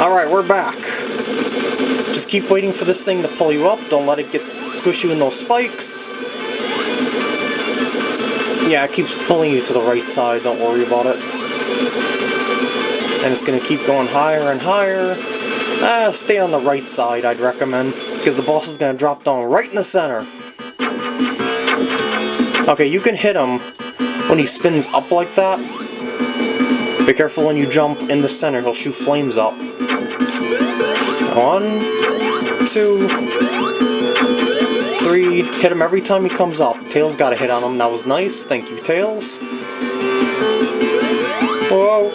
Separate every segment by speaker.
Speaker 1: Alright, we're back. Just keep waiting for this thing to pull you up. Don't let it get squish you in those spikes. Yeah, it keeps pulling you to the right side. Don't worry about it. And it's going to keep going higher and higher. Ah, stay on the right side, I'd recommend. Because the boss is going to drop down right in the center. Okay, you can hit him when he spins up like that. Be careful when you jump in the center, he'll shoot flames up. One, two, three. Hit him every time he comes up. Tails got a hit on him. That was nice. Thank you, Tails. Whoa.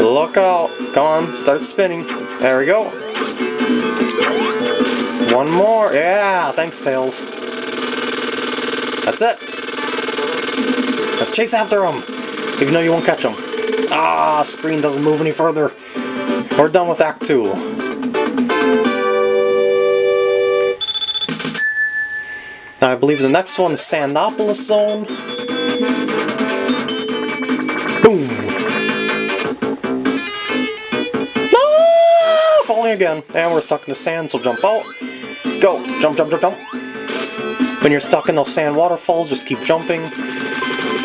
Speaker 1: Look out. Come on, start spinning. There we go. One more. Yeah, thanks, Tails. That's it. Let's chase after him. Even though you won't catch him. Ah, screen doesn't move any further. We're done with Act 2. Now I believe the next one is Sandopolis Zone. Boom! Ah, falling again. And we're stuck in the sand, so jump out. Go! Jump, jump, jump, jump. When you're stuck in those sand waterfalls, just keep jumping.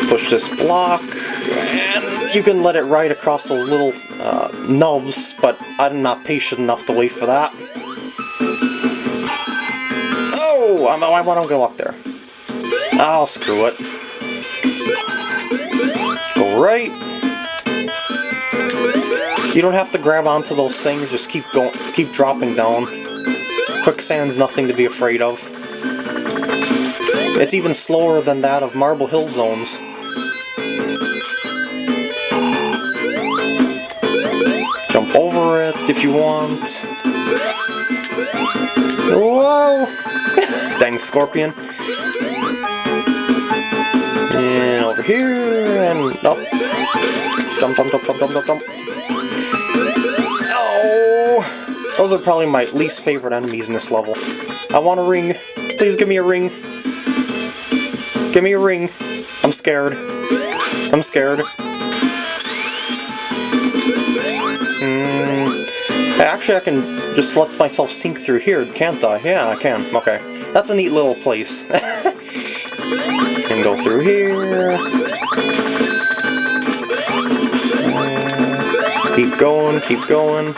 Speaker 1: Push this block, and you can let it ride across those little uh, nubs, but I'm not patient enough to wait for that. Oh! I want to go up there. I'll screw it. Go right. You don't have to grab onto those things, just keep going, keep dropping down. Quicksand's nothing to be afraid of. It's even slower than that of Marble Hill zones. If you want. Whoa! Dang scorpion. And over here, and up. Jump, jump, jump, jump, jump, jump, jump. Oh! Those are probably my least favorite enemies in this level. I want a ring. Please give me a ring. Give me a ring. I'm scared. I'm scared. Actually, I can just let myself sink through here, can't I? Yeah, I can. Okay. That's a neat little place. can go through here. Keep going, keep going.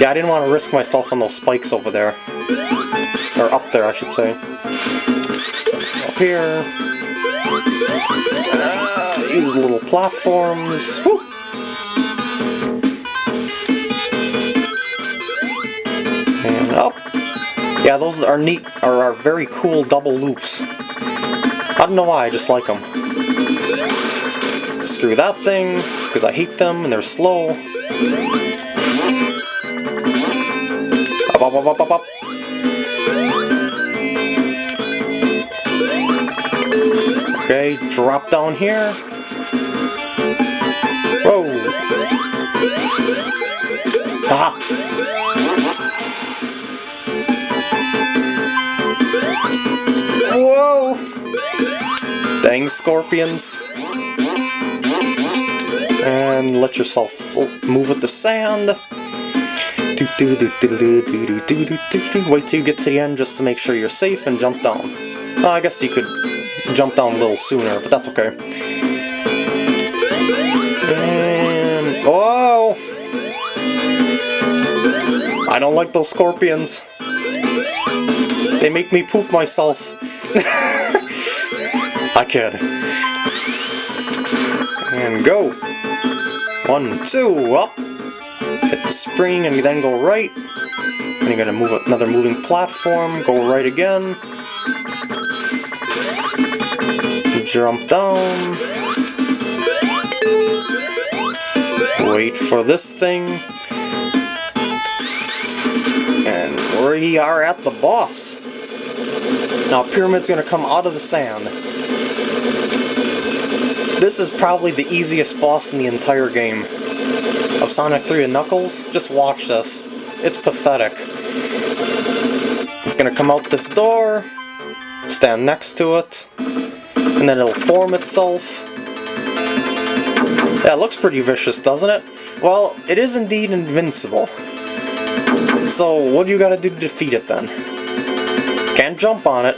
Speaker 1: Yeah, I didn't want to risk myself on those spikes over there. Or up there, I should say. Up here. Uh, use little platforms. Woo! Yeah, those are neat, are, are very cool double loops. I don't know why, I just like them. Screw that thing, because I hate them and they're slow. Up, up, up, up, up, up. Okay, drop down here. Whoa! Aha! Dang scorpions. And let yourself move with the sand. Wait till you get to the end just to make sure you're safe and jump down. Well, I guess you could jump down a little sooner, but that's okay. And... Whoa! I don't like those scorpions. They make me poop myself. I kid. And go. One, two, up. Hit the spring and then go right. And you're gonna move another moving platform. Go right again. Jump down. Wait for this thing. And we are at the boss. Now Pyramid's to come out of the sand. This is probably the easiest boss in the entire game. Of Sonic 3 and Knuckles, just watch this. It's pathetic. It's to come out this door, stand next to it, and then it'll form itself. Yeah, it looks pretty vicious, doesn't it? Well, it is indeed invincible. So, what do you gotta do to defeat it then? Can't jump on it.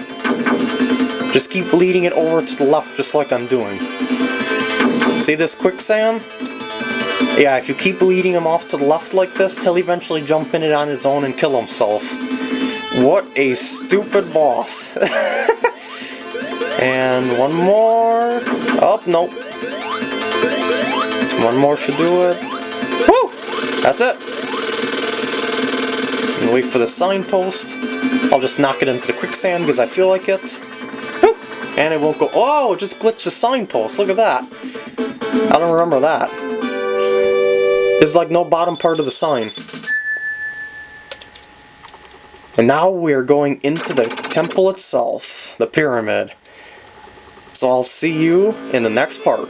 Speaker 1: Just keep leading it over to the left just like I'm doing. See this quicksand? Yeah, if you keep leading him off to the left like this, he'll eventually jump in it on his own and kill himself. What a stupid boss. and one more. Oh, nope. One more should do it. Woo! That's it. Wait for the signpost. I'll just knock it into the quicksand because I feel like it. Woo! And it won't go. Oh, it just glitched the signpost. Look at that. I don't remember that. There's like no bottom part of the sign. And now we're going into the temple itself, the pyramid. So I'll see you in the next part.